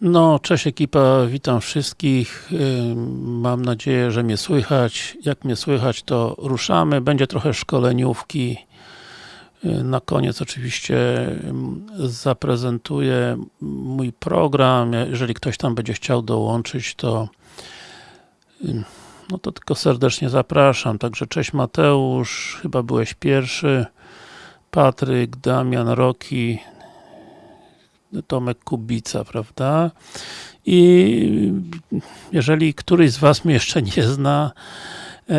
No, cześć ekipa, witam wszystkich. Mam nadzieję, że mnie słychać. Jak mnie słychać, to ruszamy. Będzie trochę szkoleniówki. Na koniec oczywiście zaprezentuję mój program. Jeżeli ktoś tam będzie chciał dołączyć, to no to tylko serdecznie zapraszam. Także cześć Mateusz, chyba byłeś pierwszy. Patryk, Damian, Roki, Tomek Kubica, prawda? I jeżeli któryś z Was mnie jeszcze nie zna,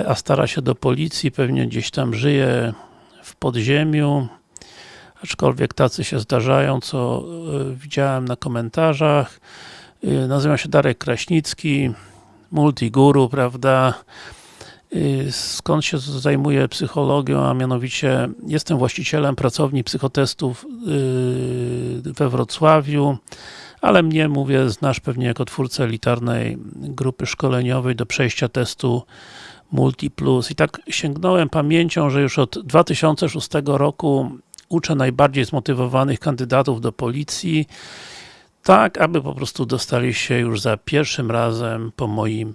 a stara się do policji, pewnie gdzieś tam żyje w podziemiu, aczkolwiek tacy się zdarzają, co widziałem na komentarzach. Nazywam się Darek Kraśnicki, multiguru, prawda? Skąd się zajmuję psychologią, a mianowicie jestem właścicielem pracowni psychotestów we Wrocławiu, ale mnie, mówię, znasz pewnie jako twórcę elitarnej grupy szkoleniowej do przejścia testu Multiplus. I tak sięgnąłem pamięcią, że już od 2006 roku uczę najbardziej zmotywowanych kandydatów do policji, tak aby po prostu dostali się już za pierwszym razem po moim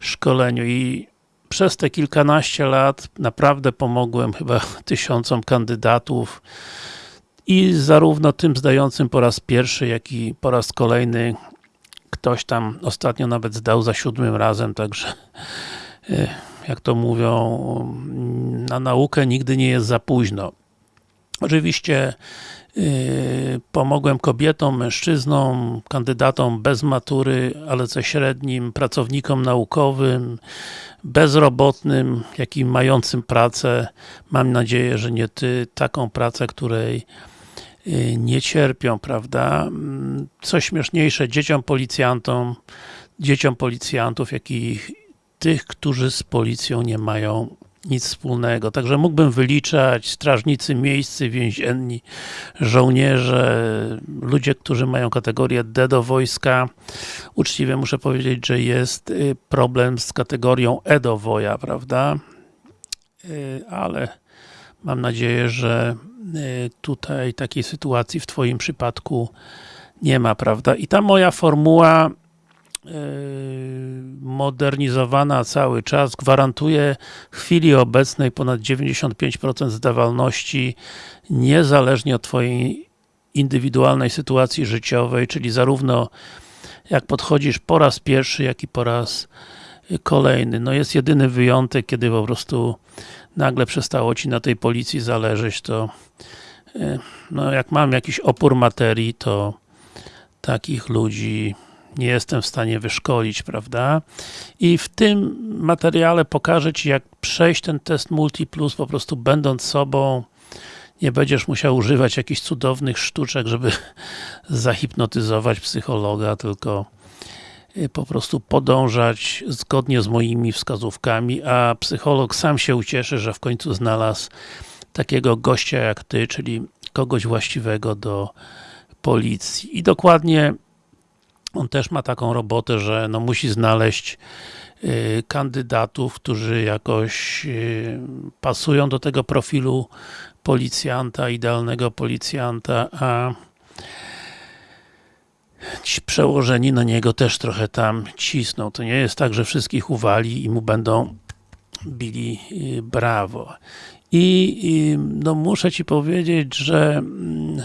szkoleniu i przez te kilkanaście lat naprawdę pomogłem chyba tysiącom kandydatów i zarówno tym zdającym po raz pierwszy, jak i po raz kolejny ktoś tam ostatnio nawet zdał za siódmym razem, także jak to mówią, na naukę nigdy nie jest za późno. Oczywiście Yy, pomogłem kobietom, mężczyznom, kandydatom bez matury, ale ze średnim, pracownikom naukowym, bezrobotnym, jak i mającym pracę. Mam nadzieję, że nie ty, taką pracę, której yy, nie cierpią, prawda? Mm, co śmieszniejsze, dzieciom policjantom, dzieciom policjantów, jak i tych, którzy z policją nie mają nic wspólnego. Także mógłbym wyliczać strażnicy miejscy, więzienni, żołnierze, ludzie, którzy mają kategorię D do wojska. Uczciwie muszę powiedzieć, że jest y, problem z kategorią E do woja, prawda? Y, ale mam nadzieję, że y, tutaj takiej sytuacji w Twoim przypadku nie ma, prawda? I ta moja formuła modernizowana cały czas, gwarantuje w chwili obecnej ponad 95% zdawalności, niezależnie od Twojej indywidualnej sytuacji życiowej, czyli zarówno jak podchodzisz po raz pierwszy, jak i po raz kolejny. No jest jedyny wyjątek, kiedy po prostu nagle przestało Ci na tej policji zależeć, to no jak mam jakiś opór materii, to takich ludzi nie jestem w stanie wyszkolić, prawda? I w tym materiale pokażę Ci, jak przejść ten test Multiplus, po prostu będąc sobą, nie będziesz musiał używać jakichś cudownych sztuczek, żeby zahipnotyzować psychologa, tylko y, po prostu podążać zgodnie z moimi wskazówkami, a psycholog sam się ucieszy, że w końcu znalazł takiego gościa jak Ty, czyli kogoś właściwego do policji. I dokładnie on też ma taką robotę, że no musi znaleźć y, kandydatów, którzy jakoś y, pasują do tego profilu policjanta, idealnego policjanta, a ci przełożeni na niego też trochę tam cisną. To nie jest tak, że wszystkich uwali i mu będą bili y, brawo. I no muszę Ci powiedzieć, że mm,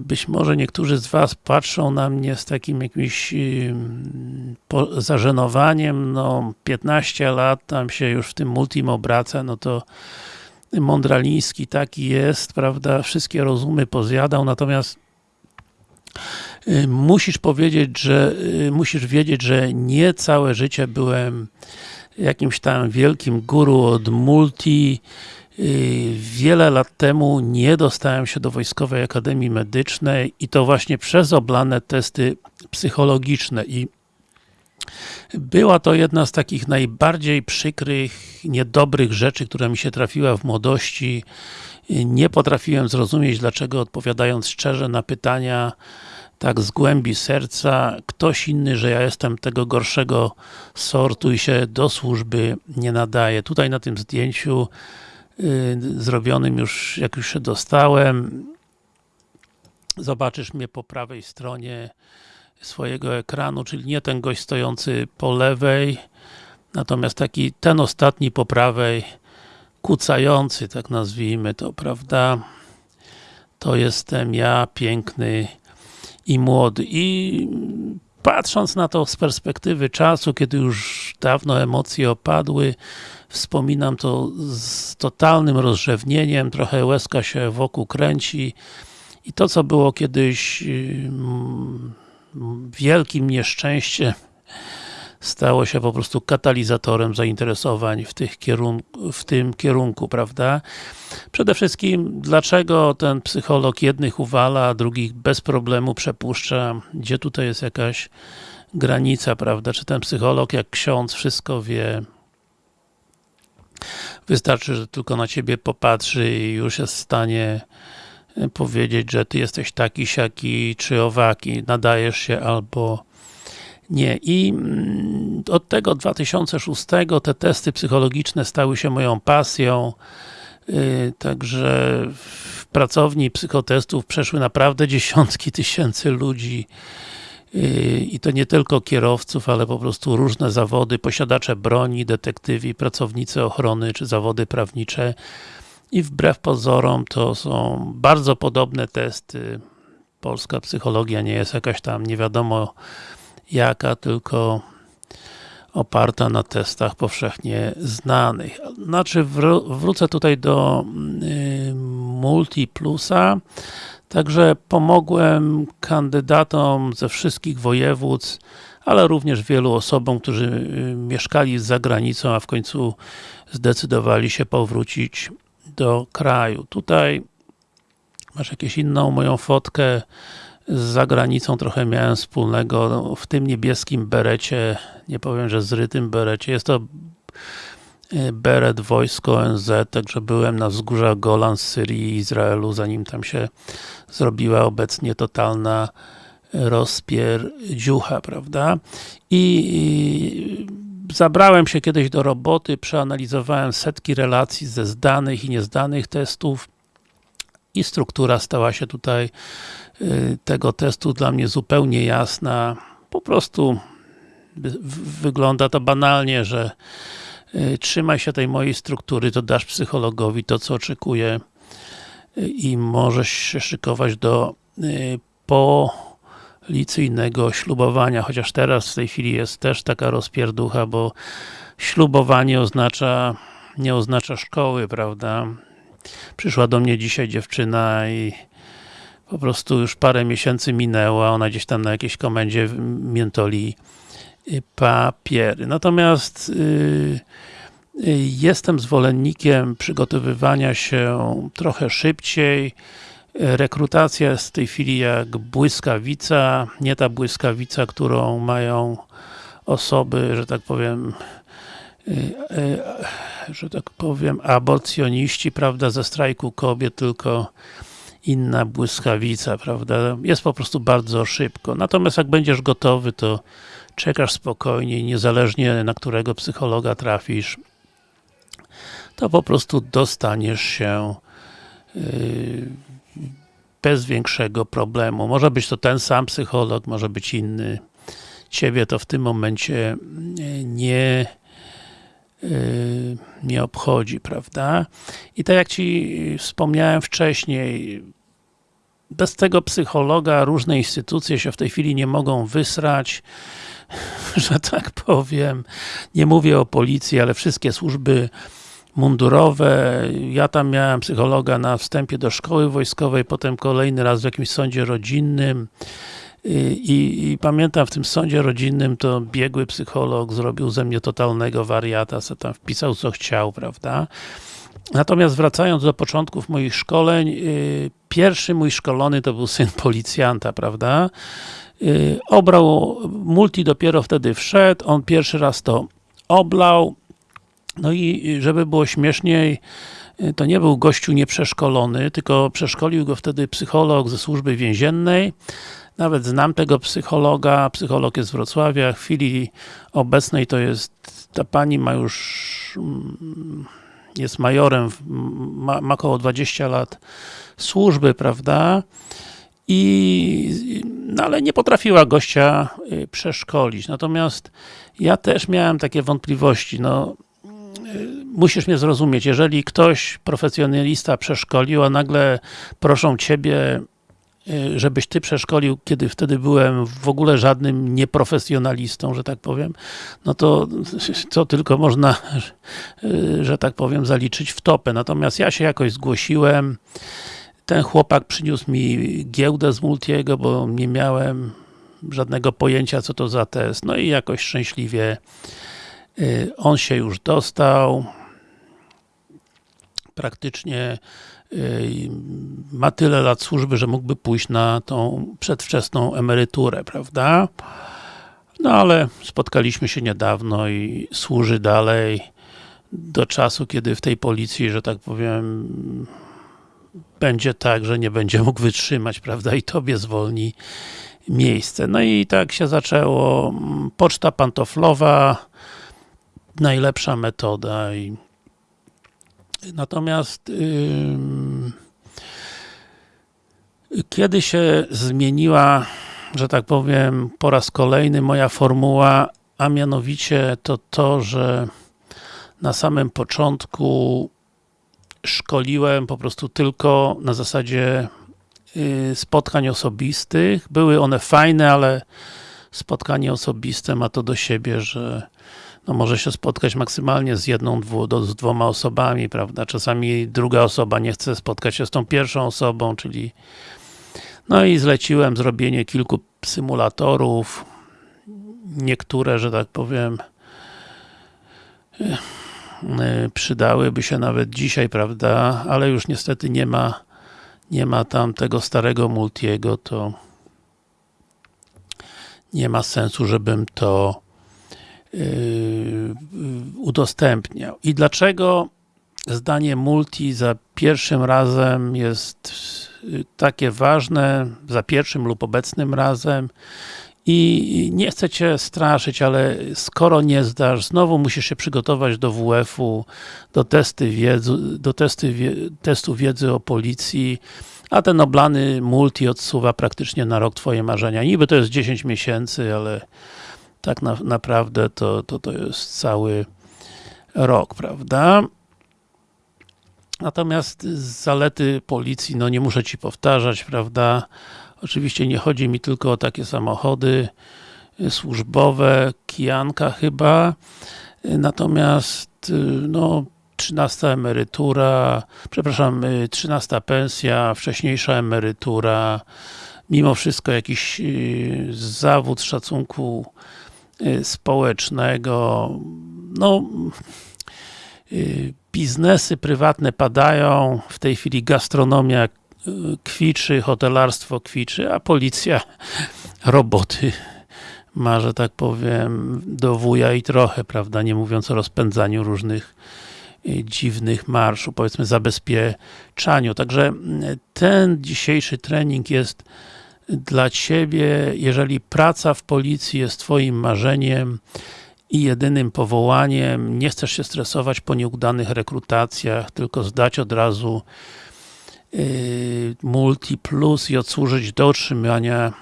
być może niektórzy z Was patrzą na mnie z takim jakimś y, zażenowaniem, no 15 lat tam się już w tym multim obraca, no to Mądraliński taki jest, prawda, wszystkie rozumy pozjadał, natomiast y, musisz powiedzieć, że musisz wiedzieć, że nie całe życie byłem jakimś tam wielkim guru od multi, Y, wiele lat temu nie dostałem się do Wojskowej Akademii Medycznej i to właśnie przez oblane testy psychologiczne i była to jedna z takich najbardziej przykrych, niedobrych rzeczy, która mi się trafiła w młodości. Nie potrafiłem zrozumieć, dlaczego odpowiadając szczerze na pytania tak z głębi serca, ktoś inny, że ja jestem tego gorszego sortu i się do służby nie nadaje. Tutaj na tym zdjęciu Y, zrobionym już, jak już się dostałem. Zobaczysz mnie po prawej stronie swojego ekranu, czyli nie ten gość stojący po lewej, natomiast taki, ten ostatni po prawej, kucający, tak nazwijmy to, prawda? To jestem ja, piękny i młody. I patrząc na to z perspektywy czasu, kiedy już dawno emocje opadły, wspominam to z totalnym rozrzewnieniem, trochę łezka się wokół kręci i to, co było kiedyś mm, wielkim nieszczęściem, stało się po prostu katalizatorem zainteresowań w, tych kierunku, w tym kierunku, prawda? Przede wszystkim, dlaczego ten psycholog jednych uwala, a drugich bez problemu przepuszcza? Gdzie tutaj jest jakaś granica, prawda? Czy ten psycholog, jak ksiądz, wszystko wie? Wystarczy, że tylko na ciebie popatrzy i już jest w stanie powiedzieć, że ty jesteś taki, siaki, czy owaki, nadajesz się albo nie. I mm, od tego 2006 te testy psychologiczne stały się moją pasją. Y, także w pracowni psychotestów przeszły naprawdę dziesiątki tysięcy ludzi i to nie tylko kierowców, ale po prostu różne zawody, posiadacze broni, detektywi, pracownicy ochrony, czy zawody prawnicze i wbrew pozorom to są bardzo podobne testy. Polska psychologia nie jest jakaś tam nie wiadomo jaka, tylko oparta na testach powszechnie znanych. Znaczy wrócę tutaj do y, Multiplusa, także pomogłem kandydatom ze wszystkich województw, ale również wielu osobom, którzy y, mieszkali za granicą, a w końcu zdecydowali się powrócić do kraju. Tutaj masz jakąś inną moją fotkę z zagranicą trochę miałem wspólnego w tym niebieskim berecie, nie powiem, że zrytym berecie, jest to beret wojsko ONZ, także byłem na wzgórzach Golan z Syrii i Izraelu, zanim tam się zrobiła obecnie totalna rozpierdziucha, prawda? I zabrałem się kiedyś do roboty, przeanalizowałem setki relacji ze zdanych i niezdanych testów i struktura stała się tutaj y, tego testu dla mnie zupełnie jasna. Po prostu wygląda to banalnie, że y, trzymaj się tej mojej struktury, to dasz psychologowi to, co oczekuje y, i możesz się szykować do po licyjnego ślubowania, chociaż teraz w tej chwili jest też taka rozpierducha, bo ślubowanie oznacza, nie oznacza szkoły, prawda? Przyszła do mnie dzisiaj dziewczyna i po prostu już parę miesięcy minęło, ona gdzieś tam na jakiejś komendzie miętoli papiery. Natomiast yy, jestem zwolennikiem przygotowywania się trochę szybciej, Rekrutacja jest w tej chwili jak błyskawica, nie ta błyskawica, którą mają osoby, że tak powiem, y, y, że tak powiem, aborcjoniści, prawda, ze strajku kobiet, tylko inna błyskawica, prawda, jest po prostu bardzo szybko. Natomiast jak będziesz gotowy, to czekasz spokojnie, niezależnie na którego psychologa trafisz, to po prostu dostaniesz się yy, bez większego problemu. Może być to ten sam psycholog, może być inny. Ciebie to w tym momencie e, nie e, nie obchodzi, prawda? I tak jak Ci wspomniałem wcześniej, bez tego psychologa różne instytucje się w tej chwili nie mogą wysrać, że tak powiem. Nie mówię o policji, ale wszystkie służby mundurowe. Ja tam miałem psychologa na wstępie do szkoły wojskowej, potem kolejny raz w jakimś sądzie rodzinnym. I, I, pamiętam w tym sądzie rodzinnym to biegły psycholog zrobił ze mnie totalnego wariata, co tam wpisał co chciał, prawda? Natomiast wracając do początków moich szkoleń, yy, pierwszy mój szkolony to był syn policjanta, prawda? Yy, obrał, multi dopiero wtedy wszedł, on pierwszy raz to oblał, no i żeby było śmieszniej, y, to nie był gościu nieprzeszkolony, tylko przeszkolił go wtedy psycholog ze służby więziennej. Nawet znam tego psychologa, psycholog jest z Wrocławia, w chwili obecnej to jest, ta pani ma już, mm, jest majorem, ma, ma około 20 lat służby, prawda? I no ale nie potrafiła gościa y, przeszkolić. Natomiast ja też miałem takie wątpliwości, no y, musisz mnie zrozumieć, jeżeli ktoś, profesjonalista przeszkolił, a nagle proszą ciebie, żebyś ty przeszkolił, kiedy wtedy byłem w ogóle żadnym nieprofesjonalistą, że tak powiem, no to co tylko można, y, że tak powiem, zaliczyć w topę. Natomiast ja się jakoś zgłosiłem, ten chłopak przyniósł mi giełdę z Multiego, bo nie miałem żadnego pojęcia, co to za test. No i jakoś szczęśliwie y, on się już dostał. Praktycznie ma tyle lat służby, że mógłby pójść na tą przedwczesną emeryturę, prawda? No ale spotkaliśmy się niedawno i służy dalej do czasu, kiedy w tej policji, że tak powiem, będzie tak, że nie będzie mógł wytrzymać, prawda, i tobie zwolni miejsce. No i tak się zaczęło. Poczta pantoflowa, najlepsza metoda. I Natomiast kiedy się zmieniła, że tak powiem, po raz kolejny moja formuła, a mianowicie to to, że na samym początku szkoliłem po prostu tylko na zasadzie y, spotkań osobistych. Były one fajne, ale spotkanie osobiste ma to do siebie, że no może się spotkać maksymalnie z jedną, dwu, do, z dwoma osobami, prawda? Czasami druga osoba nie chce spotkać się z tą pierwszą osobą, czyli no i zleciłem zrobienie kilku symulatorów. Niektóre, że tak powiem, Y, przydałyby się nawet dzisiaj, prawda, ale już niestety nie ma nie ma tam tego starego Multiego, to nie ma sensu, żebym to udostępniał. I dlaczego zdanie multi za pierwszym razem jest y, takie ważne, za pierwszym lub obecnym razem i nie chcę Cię straszyć, ale skoro nie zdasz, znowu musisz się przygotować do WF-u, do, testy wiedzy, do testy testu wiedzy o policji, a ten oblany multi odsuwa praktycznie na rok Twoje marzenia. Niby to jest 10 miesięcy, ale tak na, naprawdę to, to, to jest cały rok, prawda? Natomiast zalety policji, no nie muszę Ci powtarzać, prawda? Oczywiście nie chodzi mi tylko o takie samochody y, służbowe, kijanka chyba, y, natomiast y, no 13 emerytura, przepraszam, 13 pensja, wcześniejsza emerytura, mimo wszystko jakiś zawód szacunku społecznego, no biznesy prywatne padają, w tej chwili gastronomia kwiczy, hotelarstwo kwiczy, a policja roboty ma, że tak powiem, do wuja i trochę, prawda, nie mówiąc o rozpędzaniu różnych y, dziwnych marszu, powiedzmy zabezpieczaniu. Także y, ten dzisiejszy trening jest dla Ciebie, jeżeli praca w policji jest Twoim marzeniem i jedynym powołaniem, nie chcesz się stresować po nieudanych rekrutacjach, tylko zdać od razu Y, multi plus i odsłużyć do otrzymania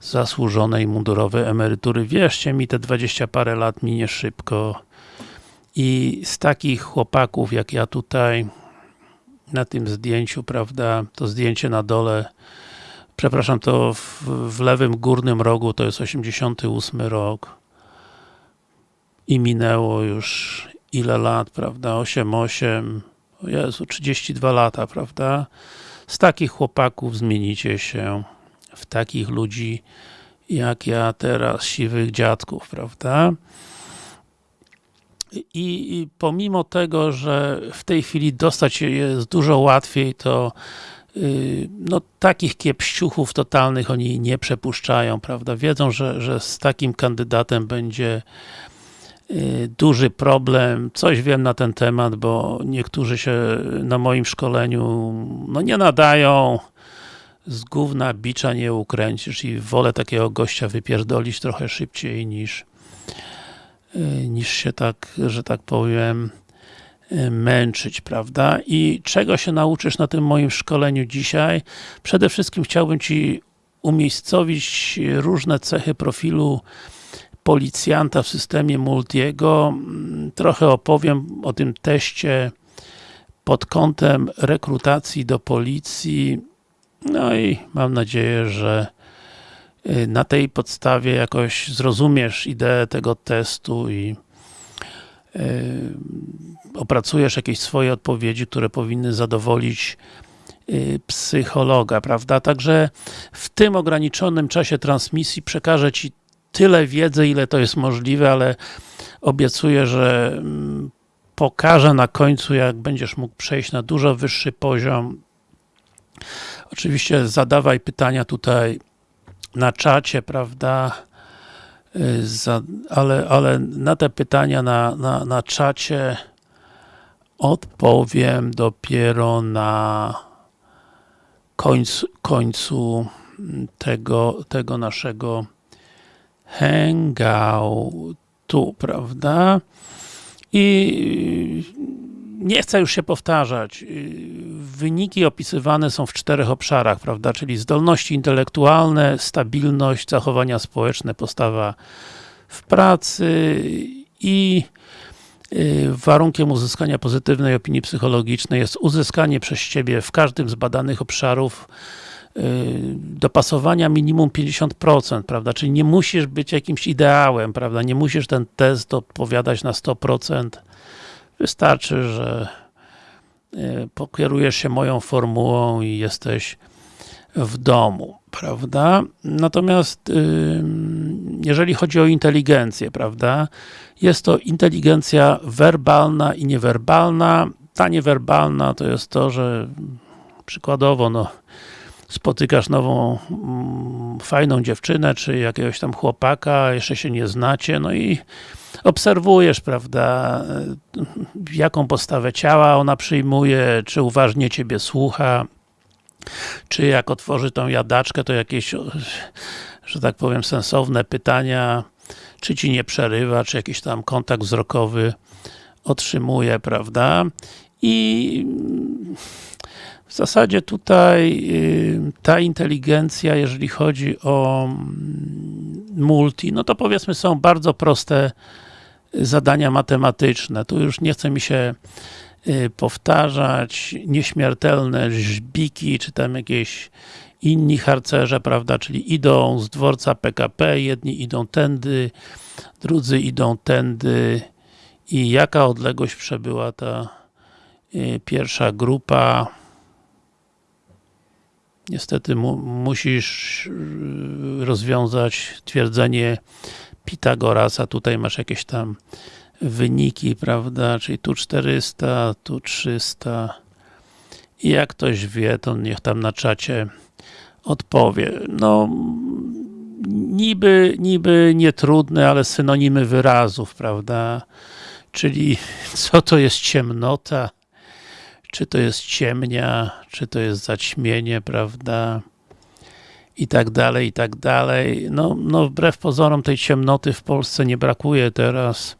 zasłużonej mundurowej emerytury. Wierzcie mi, te 20 parę lat minie szybko i z takich chłopaków jak ja tutaj na tym zdjęciu, prawda, to zdjęcie na dole przepraszam, to w, w lewym górnym rogu to jest 88 rok i minęło już ile lat, prawda, 8-8 o Jezu, 32 lata, prawda? Z takich chłopaków zmienicie się w takich ludzi, jak ja teraz, siwych dziadków, prawda? I, pomimo tego, że w tej chwili dostać się jest dużo łatwiej, to no takich kiepściuchów totalnych oni nie przepuszczają, prawda? Wiedzą, że, że z takim kandydatem będzie Y, duży problem, coś wiem na ten temat, bo niektórzy się na moim szkoleniu no nie nadają, z gówna bicza nie ukręcisz i wolę takiego gościa wypierdolić trochę szybciej niż y, niż się tak, że tak powiem y, męczyć, prawda? I czego się nauczysz na tym moim szkoleniu dzisiaj? Przede wszystkim chciałbym Ci umiejscowić różne cechy profilu policjanta w systemie Multiego. Trochę opowiem o tym teście pod kątem rekrutacji do policji. No i mam nadzieję, że y, na tej podstawie jakoś zrozumiesz ideę tego testu i opracujesz jakieś swoje odpowiedzi, które powinny zadowolić yy, psychologa, prawda? Także w tym ograniczonym czasie transmisji przekażę Ci tyle wiedzy, ile to jest możliwe, ale obiecuję, że mm, pokażę na końcu, jak będziesz mógł przejść na dużo wyższy poziom. Oczywiście zadawaj pytania tutaj na czacie, prawda? Y, za, ale, ale na te pytania na, na, na czacie odpowiem dopiero na końcu, końcu tego, tego naszego hangoutu, prawda? I nie chcę już się powtarzać. Wyniki opisywane są w czterech obszarach, prawda? Czyli zdolności intelektualne, stabilność, zachowania społeczne, postawa w pracy i y, warunkiem uzyskania pozytywnej opinii psychologicznej jest uzyskanie przez Ciebie w każdym z badanych obszarów y, dopasowania minimum 50%, prawda? Czyli nie musisz być jakimś ideałem, prawda? Nie musisz ten test odpowiadać na 100%. Wystarczy, że y, pokierujesz się moją formułą i jesteś w domu, prawda? Natomiast jeżeli chodzi o inteligencję, prawda? Jest to inteligencja werbalna i niewerbalna. Ta niewerbalna to jest to, że przykładowo, no, spotykasz nową, mm, fajną dziewczynę, czy jakiegoś tam chłopaka, jeszcze się nie znacie, no i obserwujesz, prawda, jaką postawę ciała ona przyjmuje, czy uważnie ciebie słucha, czy jak otworzy tą jadaczkę, to jakieś, że tak powiem, sensowne pytania, czy ci nie przerywa, czy jakiś tam kontakt wzrokowy otrzymuje, prawda? I w zasadzie tutaj y, ta inteligencja, jeżeli chodzi o mm, multi, no to powiedzmy są bardzo proste zadania matematyczne. Tu już nie chce mi się y, powtarzać nieśmiertelne żbiki, czy tam jakieś inni harcerze, prawda, czyli idą z dworca PKP, jedni idą tędy, drudzy idą tędy i jaka odległość przebyła ta y, pierwsza grupa niestety mu, musisz y, rozwiązać twierdzenie Pitagorasa, tutaj masz jakieś tam wyniki, prawda, czyli tu 400, tu 300 i jak ktoś wie, to niech tam na czacie odpowie. No, niby, niby nietrudne, ale synonimy wyrazów, prawda, czyli co to jest ciemnota, czy to jest ciemnia, czy to jest zaćmienie, prawda, i tak dalej, i tak dalej. No, no wbrew pozorom tej ciemnoty w Polsce nie brakuje teraz.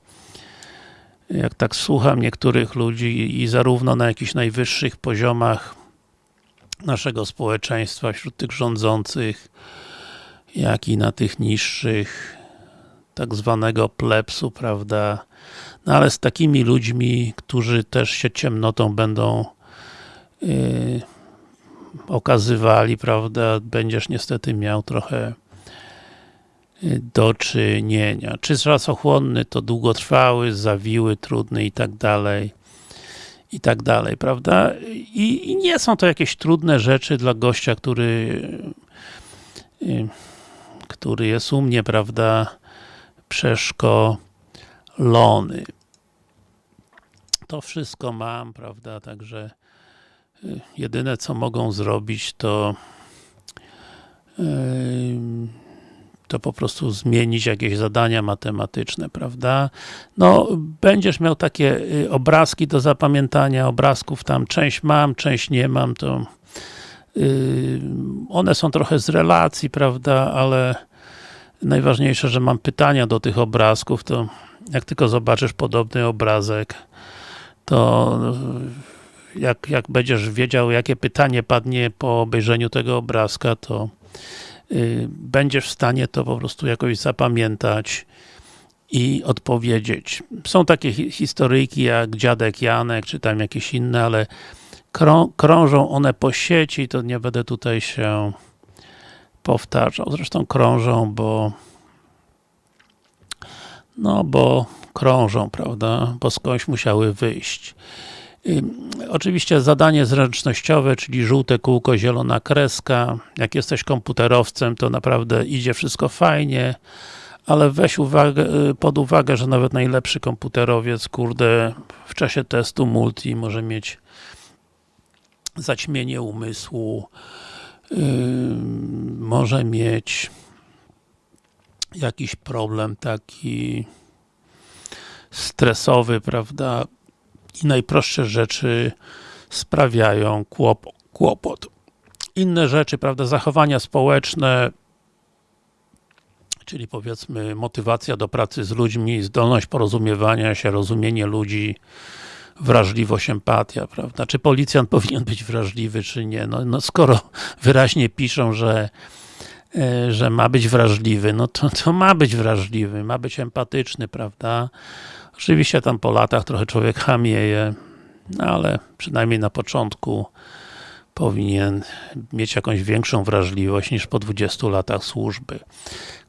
Jak tak słucham niektórych ludzi i zarówno na jakichś najwyższych poziomach naszego społeczeństwa, wśród tych rządzących, jak i na tych niższych, tak zwanego plebsu, prawda, no ale z takimi ludźmi, którzy też się ciemnotą będą yy, okazywali, prawda, będziesz niestety miał trochę yy, do czynienia. Czy czasochłonny to długotrwały, zawiły, trudny i tak dalej i tak dalej, prawda? I, I, nie są to jakieś trudne rzeczy dla gościa, który yy, który jest u mnie, prawda, przeszkolony. To wszystko mam, prawda, także y, jedyne co mogą zrobić to to po prostu zmienić jakieś zadania matematyczne, prawda? No, będziesz miał takie y, obrazki do zapamiętania, obrazków tam część mam, część nie mam, to y, one są trochę z relacji, prawda, ale najważniejsze, że mam pytania do tych obrazków, to jak tylko zobaczysz podobny obrazek, to jak, jak będziesz wiedział, jakie pytanie padnie po obejrzeniu tego obrazka, to y, będziesz w stanie to po prostu jakoś zapamiętać i odpowiedzieć. Są takie hi historyjki jak Dziadek Janek, czy tam jakieś inne, ale krą krążą one po sieci, to nie będę tutaj się powtarzał. Zresztą krążą, bo no bo krążą, prawda, bo skądś musiały wyjść. Oczywiście zadanie zręcznościowe, czyli żółte kółko, zielona kreska. Jak jesteś komputerowcem, to naprawdę idzie wszystko fajnie, ale weź uwagę, y, pod uwagę, że nawet najlepszy komputerowiec, kurde, w czasie testu multi może mieć zaćmienie umysłu, może mieć jakiś problem taki stresowy, prawda, i najprostsze rzeczy sprawiają kłopot. Inne rzeczy, prawda, zachowania społeczne, czyli powiedzmy motywacja do pracy z ludźmi, zdolność porozumiewania się, rozumienie ludzi, wrażliwość, empatia, prawda? Czy policjant powinien być wrażliwy, czy nie? No, no skoro wyraźnie piszą, że e, że ma być wrażliwy, no to, to ma być wrażliwy, ma być empatyczny, prawda? Oczywiście tam po latach trochę człowiek hamieje, no ale przynajmniej na początku powinien mieć jakąś większą wrażliwość niż po 20 latach służby.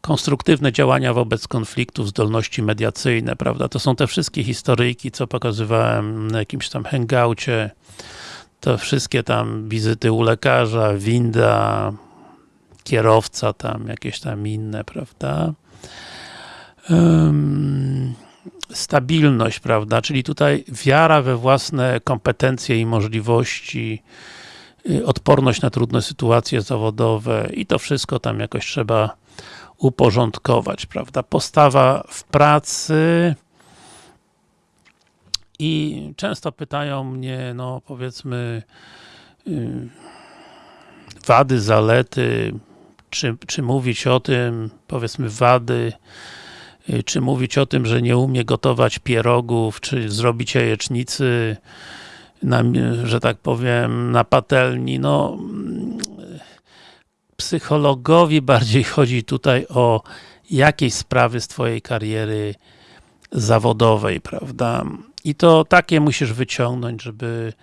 Konstruktywne działania wobec konfliktów, zdolności mediacyjne, prawda? To są te wszystkie historyjki, co pokazywałem na jakimś tam hangoucie. To wszystkie tam wizyty u lekarza, winda, kierowca tam, jakieś tam inne, prawda? Um, stabilność, prawda, czyli tutaj wiara we własne kompetencje i możliwości, odporność na trudne sytuacje zawodowe i to wszystko tam jakoś trzeba uporządkować, prawda, postawa w pracy i często pytają mnie, no powiedzmy y, wady, zalety, czy, czy mówić o tym, powiedzmy wady, Y, czy mówić o tym, że nie umie gotować pierogów, czy zrobić jajecznicy, na, że tak powiem, na patelni, no psychologowi bardziej chodzi tutaj o jakieś sprawy z twojej kariery zawodowej, prawda? I to takie musisz wyciągnąć, żeby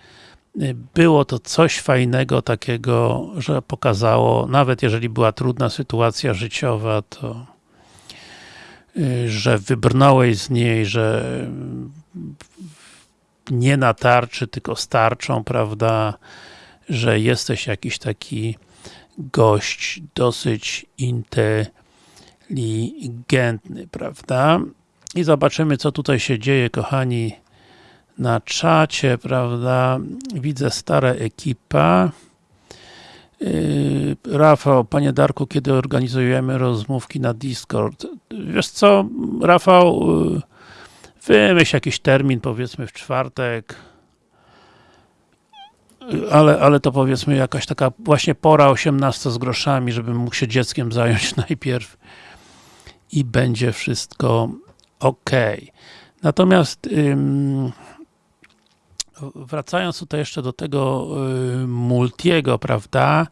y, było to coś fajnego takiego, że pokazało, nawet jeżeli była trudna sytuacja życiowa, to Y, że wybrnąłeś z niej, że nie na tarczy, tylko starczą, prawda, że jesteś jakiś taki gość dosyć inteligentny, prawda? I zobaczymy, co tutaj się dzieje, kochani, na czacie, prawda? Widzę stara ekipa. Yy, Rafał, Panie Darku, kiedy organizujemy rozmówki na Discord? Wiesz co, Rafał, yy, wymyśl jakiś termin, powiedzmy w czwartek, ale, ale to powiedzmy jakaś taka właśnie pora 18 z groszami, żebym mógł się dzieckiem zająć najpierw i będzie wszystko ok. Natomiast ym, wracając tutaj jeszcze do tego y, multiego, prawda,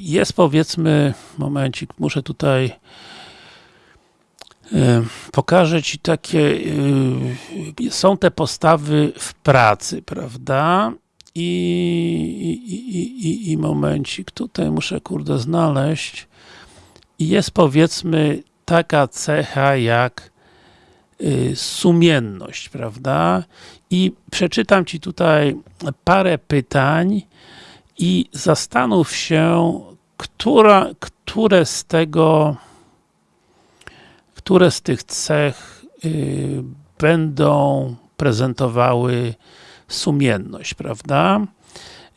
jest powiedzmy, momencik, muszę tutaj pokażę Ci takie, y, są te postawy w pracy, prawda, i, i, i, i momencik, tutaj muszę kurde znaleźć i jest powiedzmy taka cecha jak Y, sumienność, prawda? I przeczytam Ci tutaj parę pytań i zastanów się, która, które z tego, które z tych cech y, będą prezentowały sumienność, prawda?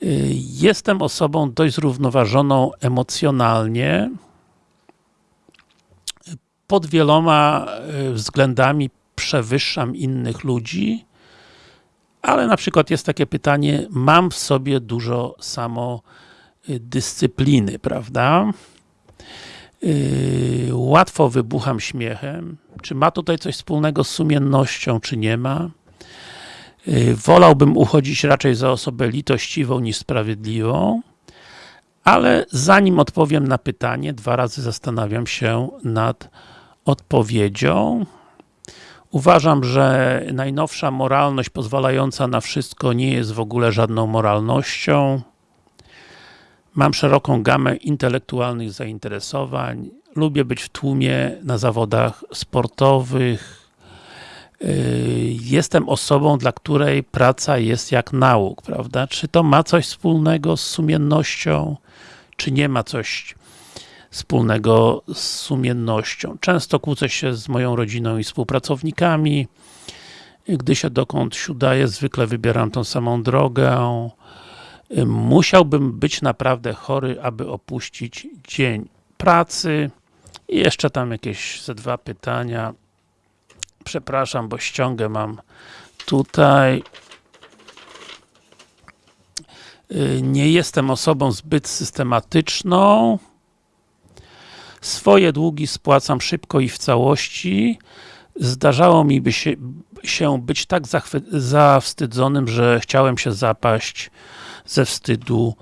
Y, jestem osobą dość zrównoważoną emocjonalnie, pod wieloma e, względami przewyższam innych ludzi, ale na przykład jest takie pytanie, mam w sobie dużo samodyscypliny, prawda? Yy, łatwo wybucham śmiechem. Czy ma tutaj coś wspólnego z sumiennością, czy nie ma? Y, wolałbym uchodzić raczej za osobę litościwą niż sprawiedliwą, ale zanim odpowiem na pytanie, dwa razy zastanawiam się nad odpowiedzią. Uważam, że najnowsza moralność pozwalająca na wszystko nie jest w ogóle żadną moralnością. Mam szeroką gamę intelektualnych zainteresowań. Lubię być w tłumie na zawodach sportowych. Yy, jestem osobą, dla której praca jest jak nauk, prawda? Czy to ma coś wspólnego z sumiennością, czy nie ma coś wspólnego z sumiennością. Często kłócę się z moją rodziną i współpracownikami. Gdy się dokąd udaje, zwykle wybieram tą samą drogę. Musiałbym być naprawdę chory, aby opuścić dzień pracy. I jeszcze tam jakieś ze dwa pytania. Przepraszam, bo ściągę mam tutaj. Nie jestem osobą zbyt systematyczną. Swoje długi spłacam szybko i w całości. Zdarzało mi by się, się być tak zawstydzonym, że chciałem się zapaść ze wstydu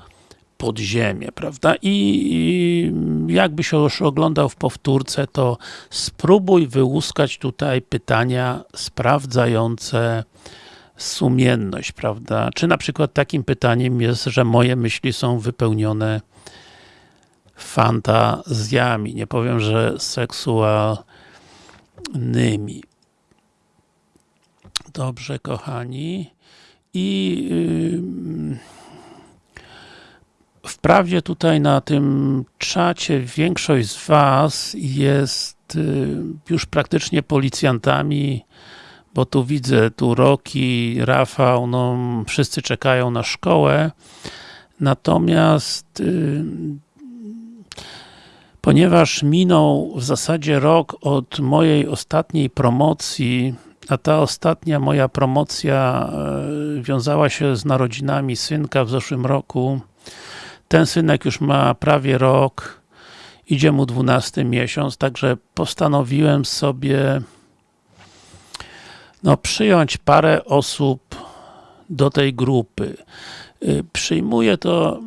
pod ziemię, prawda? I, jakby się już oglądał w powtórce, to spróbuj wyłuskać tutaj pytania sprawdzające sumienność, prawda? Czy na przykład takim pytaniem jest, że moje myśli są wypełnione fantazjami, nie powiem, że seksualnymi. Dobrze, kochani. I yy, wprawdzie tutaj na tym czacie większość z Was jest yy, już praktycznie policjantami, bo tu widzę, tu Roki, Rafał, no wszyscy czekają na szkołę. Natomiast yy, ponieważ minął w zasadzie rok od mojej ostatniej promocji, a ta ostatnia moja promocja e, wiązała się z narodzinami synka w zeszłym roku. Ten synek już ma prawie rok, idzie mu 12 miesiąc, także postanowiłem sobie no, przyjąć parę osób do tej grupy. Y, przyjmuję to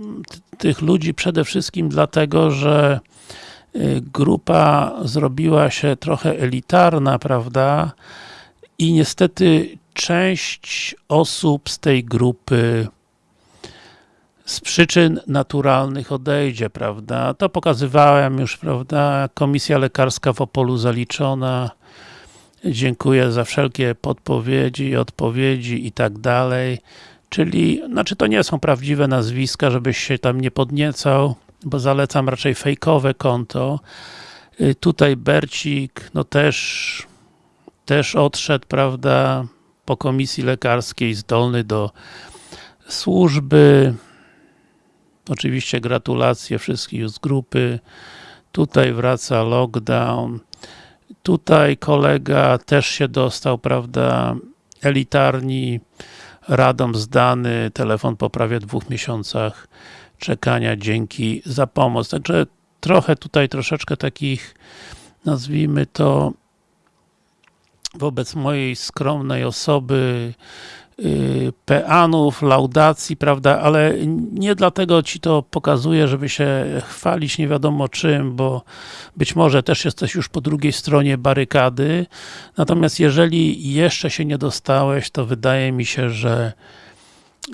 tych ludzi przede wszystkim dlatego, że y, grupa zrobiła się trochę elitarna, prawda? I niestety część osób z tej grupy z przyczyn naturalnych odejdzie, prawda? To pokazywałem już, prawda? Komisja lekarska w Opolu zaliczona. Dziękuję za wszelkie podpowiedzi, odpowiedzi i tak dalej. Czyli, znaczy to nie są prawdziwe nazwiska, żebyś się tam nie podniecał, bo zalecam raczej fejkowe konto. Y, tutaj Bercik, no też też odszedł, prawda, po komisji lekarskiej, zdolny do służby. Oczywiście gratulacje wszystkich z grupy. Tutaj wraca lockdown. Tutaj kolega też się dostał, prawda, elitarni, radom zdany, telefon po prawie dwóch miesiącach czekania, dzięki za pomoc. Także trochę tutaj troszeczkę takich, nazwijmy to, wobec mojej skromnej osoby peanów, laudacji, prawda, ale nie dlatego Ci to pokazuję, żeby się chwalić nie wiadomo czym, bo być może też jesteś już po drugiej stronie barykady, natomiast jeżeli jeszcze się nie dostałeś, to wydaje mi się, że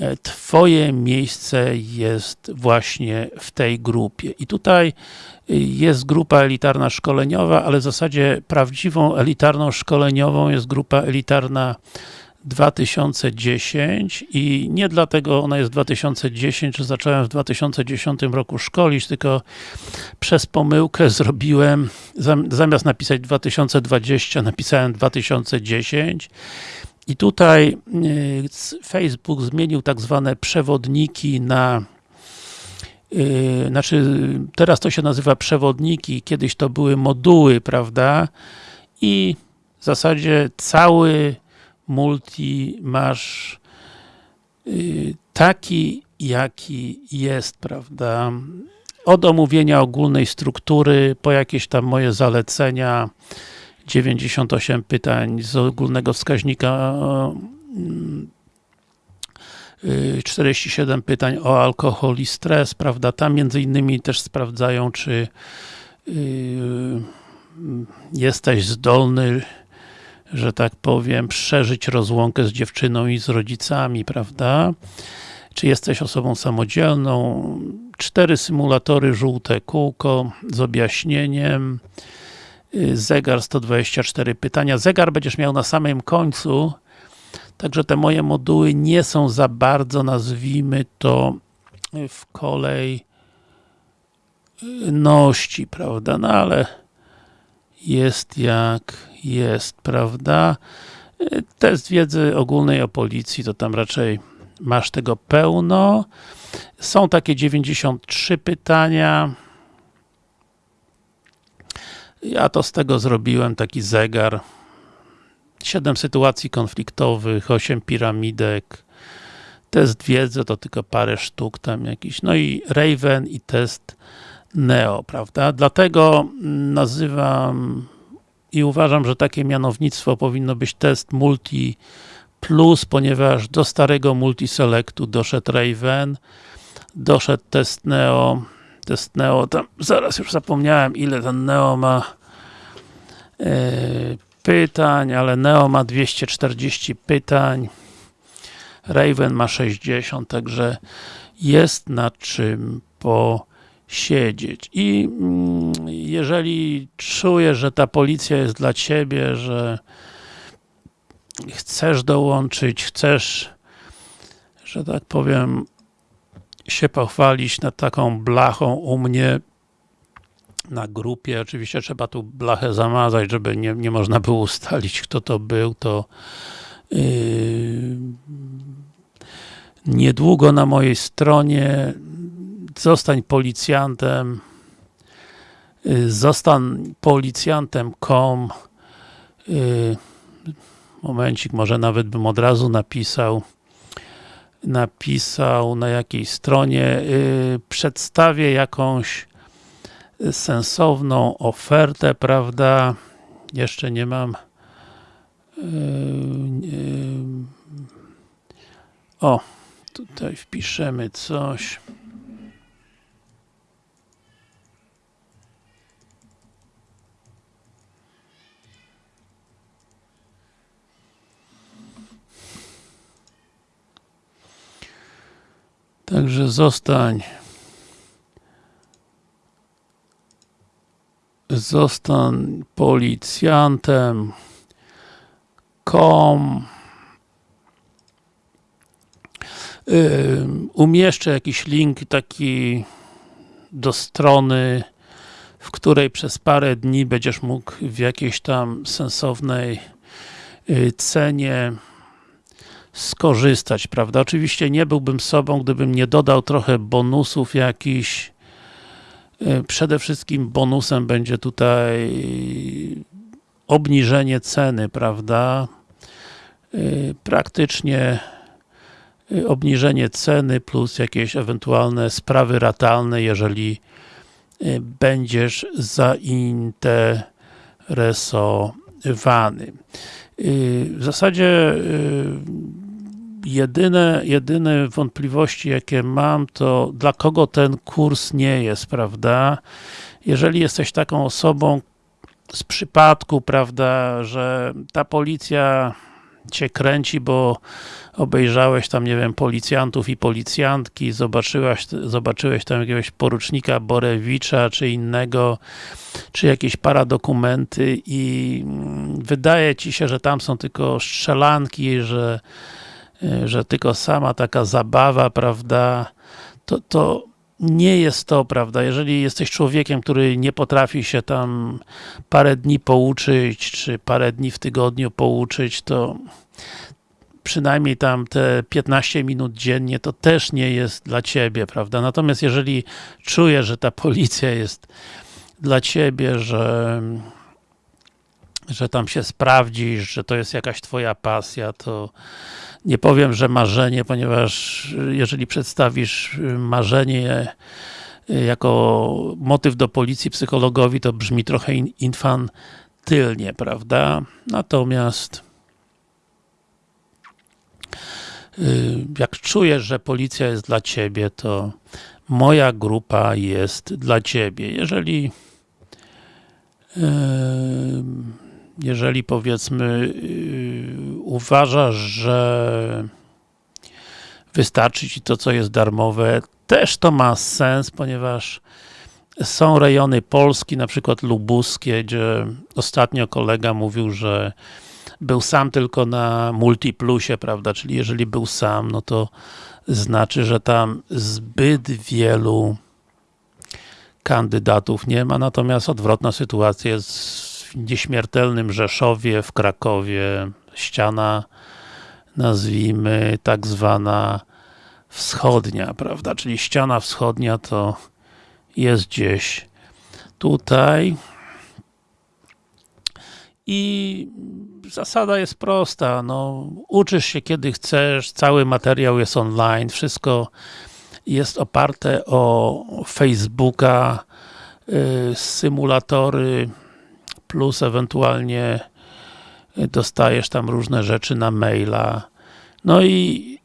e, Twoje miejsce jest właśnie w tej grupie. I tutaj jest grupa elitarna szkoleniowa, ale w zasadzie prawdziwą elitarną szkoleniową jest grupa elitarna 2010 i nie dlatego ona jest 2010, że zacząłem w 2010 roku szkolić, tylko przez pomyłkę zrobiłem, zamiast napisać 2020, napisałem 2010 i tutaj y, Facebook zmienił tak zwane przewodniki na Yy, znaczy, teraz to się nazywa przewodniki, kiedyś to były moduły, prawda? I w zasadzie cały multi masz yy, taki, jaki jest, prawda? Od omówienia ogólnej struktury, po jakieś tam moje zalecenia, 98 pytań z ogólnego wskaźnika y, 47 pytań o alkohol i stres, prawda, tam między innymi też sprawdzają, czy yy, jesteś zdolny, że tak powiem, przeżyć rozłąkę z dziewczyną i z rodzicami, prawda? Czy jesteś osobą samodzielną? Cztery symulatory, żółte kółko z objaśnieniem. Y, Zegar 124 pytania. Zegar będziesz miał na samym końcu, także te moje moduły nie są za bardzo, nazwijmy to, w kolejności, prawda? No ale jest jak jest, prawda? Y, Test wiedzy ogólnej o policji, to tam raczej masz tego pełno. Są takie 93 pytania. Ja to z tego zrobiłem taki zegar. 7 sytuacji konfliktowych, 8 piramidek. Test wiedzy to tylko parę sztuk tam jakiś. No i Raven i test Neo, prawda? Dlatego nazywam i uważam, że takie mianownictwo powinno być test multi plus, ponieważ do starego multiselectu doszedł Raven, doszedł test Neo, test Neo, tam zaraz już zapomniałem ile ten Neo ma e, pytań, ale Neo ma 240 pytań, Raven ma 60, także jest nad czym posiedzieć. I mm, jeżeli czujesz, że ta policja jest dla ciebie, że chcesz dołączyć, chcesz, że tak powiem, się pochwalić nad taką blachą u mnie na grupie. Oczywiście trzeba tu blachę zamazać, żeby nie, nie można było ustalić, kto to był, to yy, niedługo na mojej stronie zostań policjantem. Yy, zostań policjantem.com yy, momencik, może nawet bym od razu napisał napisał na jakiej stronie. Yy, przedstawię jakąś sensowną ofertę, prawda? Jeszcze nie mam. O, tutaj wpiszemy coś Także zostań. Zostań policjantem. Kom. Umieszczę jakiś link taki do strony w której przez parę dni będziesz mógł w jakiejś tam sensownej y, cenie skorzystać, prawda? Oczywiście nie byłbym sobą, gdybym nie dodał trochę bonusów jakichś. E, przede wszystkim bonusem będzie tutaj obniżenie ceny, prawda? E, praktycznie e, obniżenie ceny plus jakieś ewentualne sprawy ratalne, jeżeli będziesz zainteresowany. W zasadzie jedyne, jedyne wątpliwości, jakie mam, to dla kogo ten kurs nie jest, prawda? Jeżeli jesteś taką osobą z przypadku, prawda, że ta policja cię kręci, bo obejrzałeś tam, nie wiem, policjantów i policjantki, zobaczyłeś, zobaczyłeś tam jakiegoś porucznika Borewicza, czy innego, czy jakieś paradokumenty i wydaje ci się, że tam są tylko strzelanki, że że tylko sama taka zabawa, prawda, to, to nie jest to, prawda, jeżeli jesteś człowiekiem, który nie potrafi się tam parę dni pouczyć, czy parę dni w tygodniu pouczyć, to przynajmniej tam te 15 minut dziennie, to też nie jest dla ciebie, prawda, natomiast jeżeli czujesz, że ta policja jest dla ciebie, że że tam się sprawdzisz, że to jest jakaś twoja pasja, to nie powiem, że marzenie, ponieważ jeżeli przedstawisz marzenie jako motyw do policji psychologowi, to brzmi trochę infantylnie, prawda? Natomiast y, jak czujesz, że policja jest dla ciebie, to moja grupa jest dla ciebie. Jeżeli y, jeżeli powiedzmy y, uważasz, że wystarczy ci to, co jest darmowe, też to ma sens, ponieważ są rejony Polski, na przykład lubuskie, gdzie ostatnio kolega mówił, że był sam tylko na Multiplusie, prawda, czyli jeżeli był sam, no to znaczy, że tam zbyt wielu kandydatów nie ma, natomiast odwrotna sytuacja jest w nieśmiertelnym Rzeszowie, w Krakowie, ściana nazwijmy tak zwana wschodnia, prawda, czyli ściana wschodnia to jest gdzieś tutaj. I zasada jest prosta, no uczysz się kiedy chcesz, cały materiał jest online, wszystko jest oparte o Facebooka, y, symulatory plus ewentualnie dostajesz tam różne rzeczy na maila. No i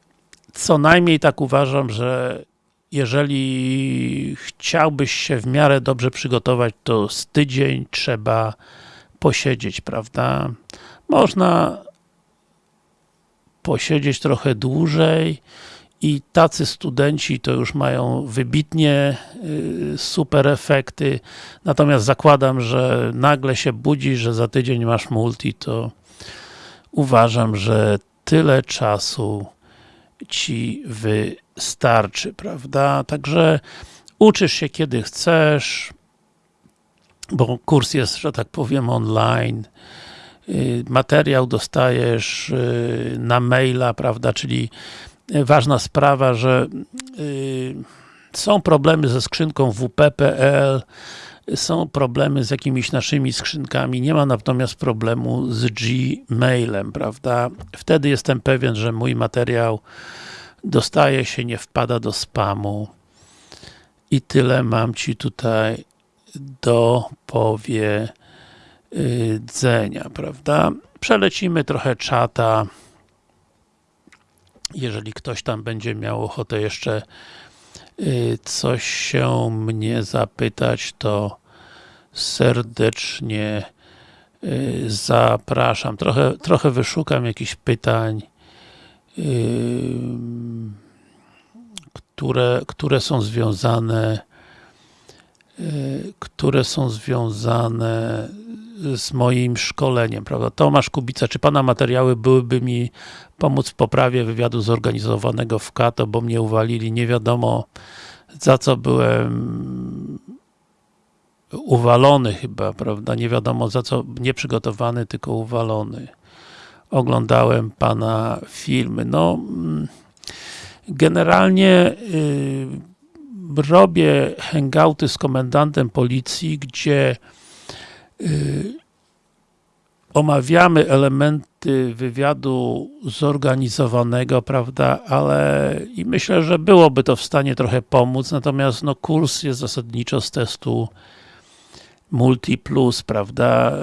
co najmniej tak uważam, że jeżeli chciałbyś się w miarę dobrze przygotować, to z tydzień trzeba posiedzieć, prawda? Można posiedzieć trochę dłużej i tacy studenci to już mają wybitnie y, super efekty, natomiast zakładam, że nagle się budzi, że za tydzień masz multi, to uważam, że tyle czasu ci wystarczy, prawda? Także uczysz się kiedy chcesz, bo kurs jest, że tak powiem, online, y, materiał dostajesz y, na maila, prawda, czyli ważna sprawa, że y, są problemy ze skrzynką wp.pl, są problemy z jakimiś naszymi skrzynkami, nie ma natomiast problemu z Gmailem, prawda? Wtedy jestem pewien, że mój materiał dostaje się, nie wpada do spamu i tyle mam Ci tutaj do powiedzenia, prawda? Przelecimy trochę czata, jeżeli ktoś tam będzie miał ochotę jeszcze y, coś się mnie zapytać, to serdecznie y, zapraszam. Trochę, trochę wyszukam jakichś pytań, y, które, które są związane które są związane z moim szkoleniem, prawda? Tomasz Kubica, czy Pana materiały byłyby mi pomóc w poprawie wywiadu zorganizowanego w KATO, bo mnie uwalili, nie wiadomo za co byłem uwalony chyba, prawda? Nie wiadomo za co, nie przygotowany, tylko uwalony. Oglądałem Pana filmy. No, mm, generalnie yy, robię hangouty z komendantem policji, gdzie yy, omawiamy elementy wywiadu zorganizowanego, prawda, ale i myślę, że byłoby to w stanie trochę pomóc, natomiast no kurs jest zasadniczo z testu Multi Plus, prawda,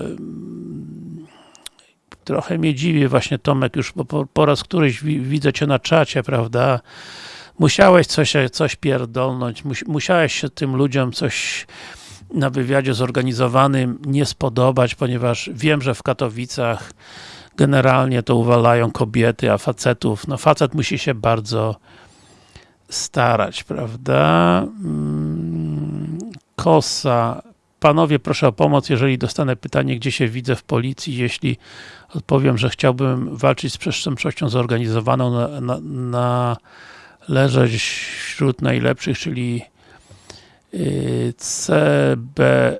trochę mnie dziwi właśnie Tomek, już po, po raz któryś widzę Cię na czacie, prawda, musiałeś coś, coś pierdolnąć, musiałeś się tym ludziom coś na wywiadzie zorganizowanym nie spodobać, ponieważ wiem, że w Katowicach generalnie to uwalają kobiety, a facetów, no facet musi się bardzo starać, prawda? Mm, kosa. Panowie, proszę o pomoc, jeżeli dostanę pytanie, gdzie się widzę w policji, jeśli odpowiem, że chciałbym walczyć z przestępczością zorganizowaną, na, na, na leżeć wśród najlepszych, czyli CBSP,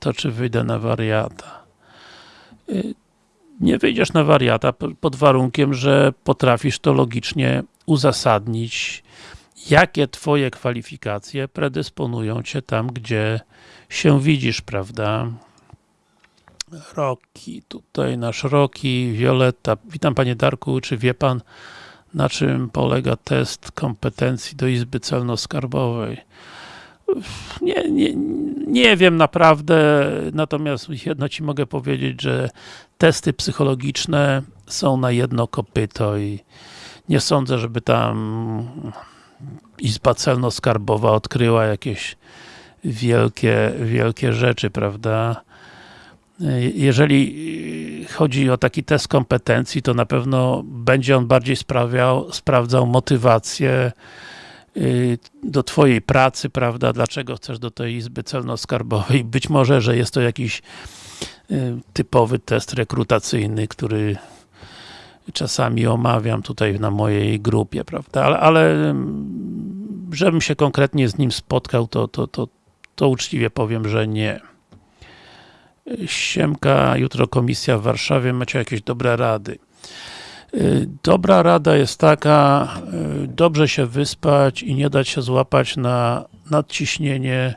to czy wyjdę na wariata? Y, nie wyjdziesz na wariata pod warunkiem, że potrafisz to logicznie uzasadnić, jakie twoje kwalifikacje predysponują cię tam, gdzie się widzisz, prawda? Roki, tutaj nasz Roki, Violetta. Witam panie Darku, czy wie pan, na czym polega test kompetencji do Izby Celno-Skarbowej? Nie, nie, nie wiem naprawdę, natomiast jedno Ci mogę powiedzieć, że testy psychologiczne są na jedno kopyto i nie sądzę, żeby tam Izba Celno-Skarbowa odkryła jakieś wielkie, wielkie rzeczy, prawda? Jeżeli chodzi o taki test kompetencji, to na pewno będzie on bardziej sprawiał, sprawdzał motywację do twojej pracy, prawda, dlaczego chcesz do tej Izby Celno-Skarbowej. Być może, że jest to jakiś y, typowy test rekrutacyjny, który czasami omawiam tutaj na mojej grupie, prawda, ale, ale żebym się konkretnie z nim spotkał, to, to, to, to uczciwie powiem, że nie. Siemka, jutro komisja w Warszawie, macie jakieś dobre rady. Dobra rada jest taka, dobrze się wyspać i nie dać się złapać na nadciśnienie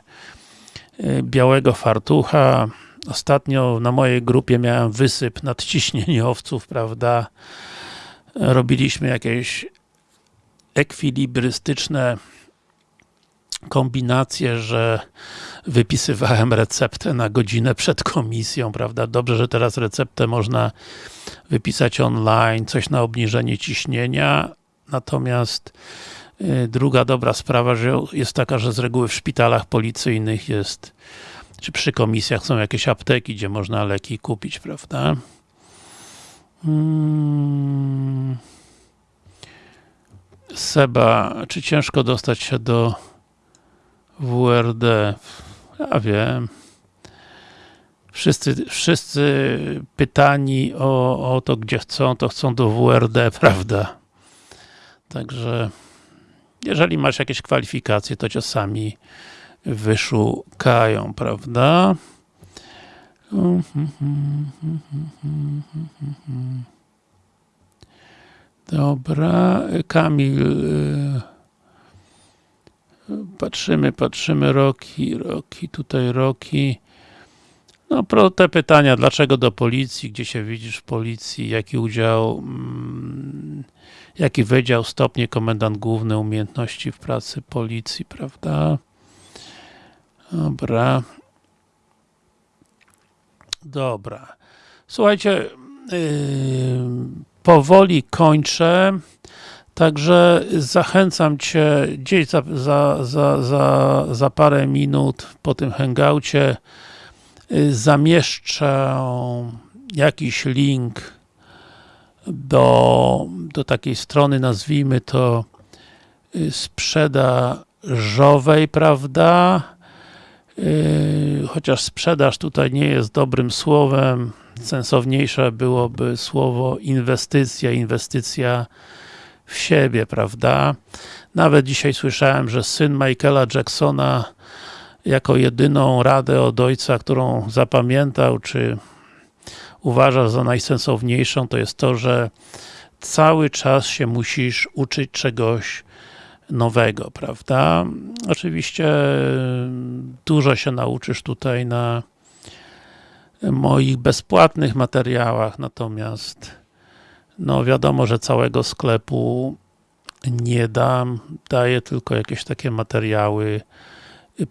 białego fartucha. Ostatnio na mojej grupie miałem wysyp nadciśnieniowców, prawda? Robiliśmy jakieś ekwilibrystyczne kombinacje, że wypisywałem receptę na godzinę przed komisją, prawda? Dobrze, że teraz receptę można wypisać online, coś na obniżenie ciśnienia, natomiast y, druga dobra sprawa że jest taka, że z reguły w szpitalach policyjnych jest, czy przy komisjach są jakieś apteki, gdzie można leki kupić, prawda? Hmm. Seba, czy ciężko dostać się do WRD? Ja wiem. Wszyscy, wszyscy pytani o, o to, gdzie chcą, to chcą do WRD, prawda? Także jeżeli masz jakieś kwalifikacje, to cię sami wyszukają, prawda? Dobra, Kamil patrzymy, patrzymy, roki, roki, tutaj roki no, pro te pytania, dlaczego do policji, gdzie się widzisz w policji, jaki udział, mm, jaki wydział, stopnie, komendant główny, umiejętności w pracy policji, prawda? Dobra. Dobra. Słuchajcie, yy, powoli kończę. Także zachęcam Cię gdzieś za, za, za, za, za parę minut po tym hangoucie y, zamieszczę jakiś link do, do takiej strony, nazwijmy to y, sprzedażowej, prawda? Y, chociaż sprzedaż tutaj nie jest dobrym słowem, sensowniejsze byłoby słowo inwestycja, inwestycja w siebie, prawda? Nawet dzisiaj słyszałem, że syn Michaela Jacksona jako jedyną radę od ojca, którą zapamiętał, czy uważa za najsensowniejszą, to jest to, że cały czas się musisz uczyć czegoś nowego, prawda? Oczywiście dużo się nauczysz tutaj na moich bezpłatnych materiałach, natomiast no wiadomo, że całego sklepu nie dam, daję tylko jakieś takie materiały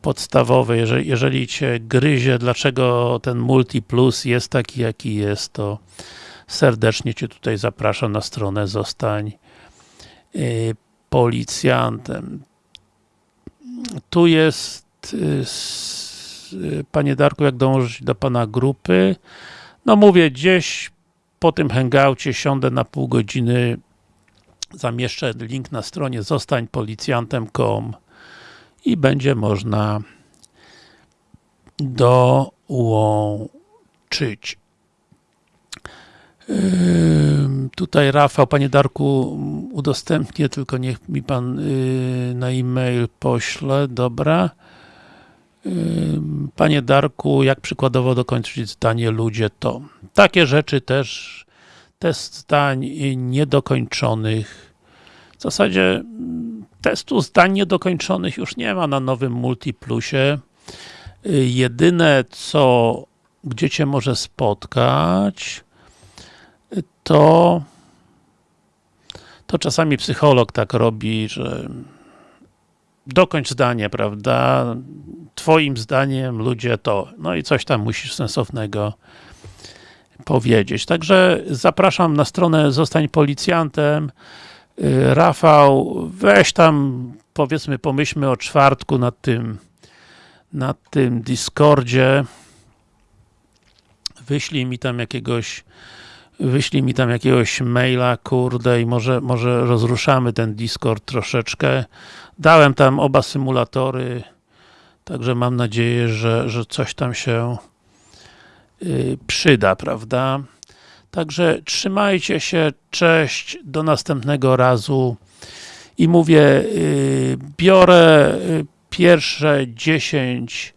podstawowe. Jeżeli, jeżeli Cię gryzie, dlaczego ten Multi Plus jest taki, jaki jest, to serdecznie Cię tutaj zapraszam na stronę Zostań y, policjantem. Tu jest y, Panie Darku, jak dążyć do Pana grupy? No mówię, gdzieś po tym hangoucie siądę na pół godziny, zamieszczę link na stronie zostańpolicjantem.com i będzie można dołączyć. Yy, tutaj Rafał, Panie Darku, udostępnię, tylko niech mi Pan yy, na e-mail pośle, dobra. Panie Darku, jak przykładowo dokończyć zdanie ludzie to? Takie rzeczy też, test zdań niedokończonych. W zasadzie mm, testu zdań niedokończonych już nie ma na nowym Multiplusie. Jedyne co, gdzie Cię może spotkać, to to czasami psycholog tak robi, że dokończ zdanie, prawda? Twoim zdaniem ludzie to, no i coś tam musisz sensownego powiedzieć. Także zapraszam na stronę Zostań Policjantem. Y, Rafał, weź tam, powiedzmy, pomyślmy o czwartku nad tym, nad tym Discordzie. Wyślij mi tam jakiegoś, wyślij mi tam jakiegoś maila, kurde, i może, może rozruszamy ten Discord troszeczkę. Dałem tam oba symulatory, także mam nadzieję, że, że coś tam się y, przyda, prawda? Także trzymajcie się, cześć, do następnego razu. I mówię, y, biorę y, pierwsze 10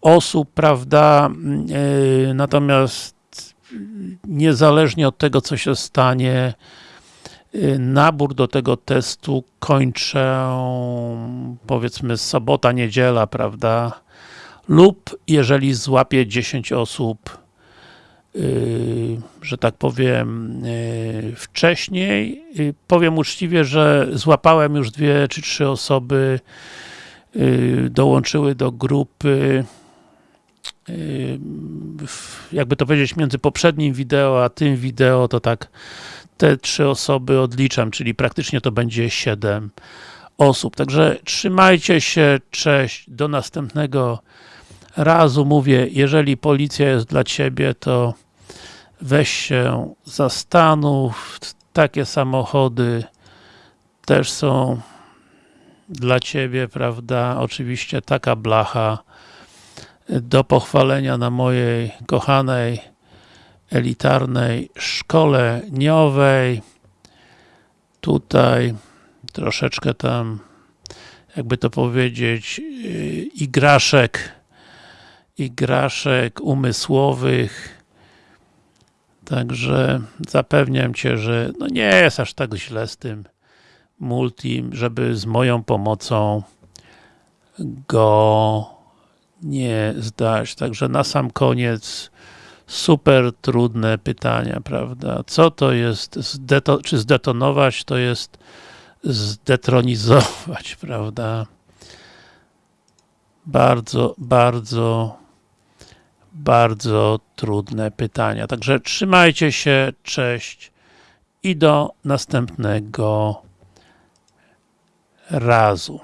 osób, prawda, natomiast niezależnie od tego, co się stanie, y, nabór do tego testu kończę powiedzmy sobota, niedziela, prawda, lub jeżeli złapię 10 osób Yy, że tak powiem, yy, wcześniej. Powiem uczciwie, że złapałem już dwie czy trzy osoby, dołączyły do grupy jakby to powiedzieć, między poprzednim wideo a tym wideo, to tak te trzy osoby odliczam, czyli praktycznie to będzie 7 osób. Także trzymajcie się, cześć, do następnego razu mówię, jeżeli policja jest dla ciebie, to weź się zastanów. Takie samochody też są dla ciebie, prawda? Oczywiście taka blacha do pochwalenia na mojej kochanej elitarnej szkoleniowej. Tutaj troszeczkę tam, jakby to powiedzieć, yy, igraszek igraszek umysłowych. Także zapewniam Cię, że no nie jest aż tak źle z tym multim, żeby z moją pomocą go nie zdać. Także na sam koniec super trudne pytania, prawda? Co to jest, zdeto czy zdetonować, to jest zdetronizować, prawda? Bardzo, bardzo, bardzo trudne pytania. Także trzymajcie się, cześć i do następnego razu.